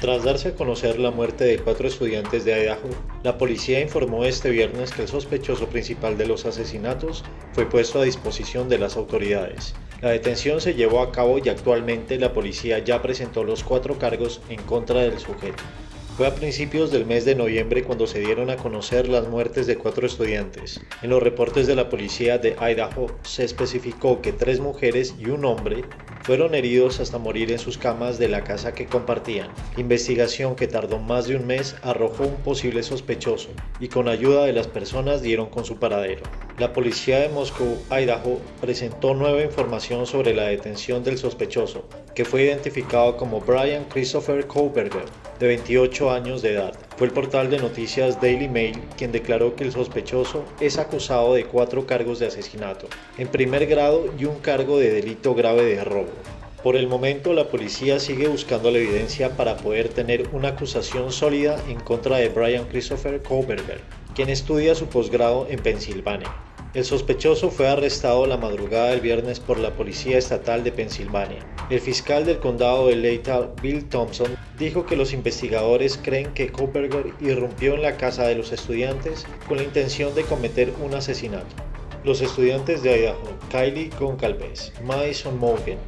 Tras darse a conocer la muerte de cuatro estudiantes de Idaho, la policía informó este viernes que el sospechoso principal de los asesinatos fue puesto a disposición de las autoridades. La detención se llevó a cabo y actualmente la policía ya presentó los cuatro cargos en contra del sujeto. Fue a principios del mes de noviembre cuando se dieron a conocer las muertes de cuatro estudiantes. En los reportes de la policía de Idaho se especificó que tres mujeres y un hombre fueron heridos hasta morir en sus camas de la casa que compartían. investigación que tardó más de un mes arrojó un posible sospechoso y con ayuda de las personas dieron con su paradero. La policía de Moscú, Idaho, presentó nueva información sobre la detención del sospechoso, que fue identificado como Brian Christopher Koberger, de 28 años de edad. Fue el portal de noticias Daily Mail quien declaró que el sospechoso es acusado de cuatro cargos de asesinato, en primer grado y un cargo de delito grave de robo. Por el momento la policía sigue buscando la evidencia para poder tener una acusación sólida en contra de Brian Christopher Koberger, quien estudia su posgrado en Pensilvania. El sospechoso fue arrestado la madrugada del viernes por la Policía Estatal de Pensilvania. El fiscal del condado de Leytown, Bill Thompson, dijo que los investigadores creen que Koberger irrumpió en la casa de los estudiantes con la intención de cometer un asesinato. Los estudiantes de Idaho, Kylie Goncalves, Madison Morgan,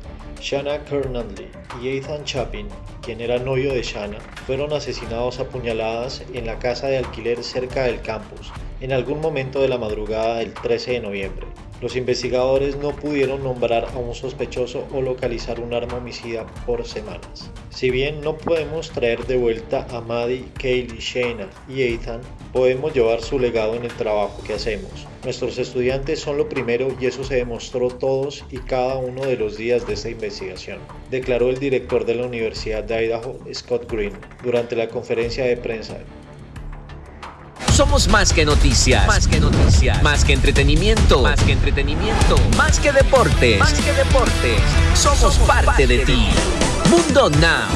Shanna Kernandley y Ethan Chapin, quien era novio de Shanna, fueron asesinados a puñaladas en la casa de alquiler cerca del campus en algún momento de la madrugada del 13 de noviembre. Los investigadores no pudieron nombrar a un sospechoso o localizar un arma homicida por semanas. Si bien no podemos traer de vuelta a Maddie, Kaylee, Shayna y Ethan, podemos llevar su legado en el trabajo que hacemos. Nuestros estudiantes son lo primero y eso se demostró todos y cada uno de los días de esta investigación, declaró el director de la Universidad de Idaho, Scott Green, durante la conferencia de prensa somos más que noticias. Más que noticias. Más que entretenimiento. Más que entretenimiento. Más que deportes. Más que deportes. Somos, parte, de, ti. Mundo Now.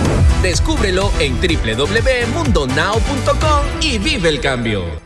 Descúbrelo en www.mundonow.com y vive el cambio.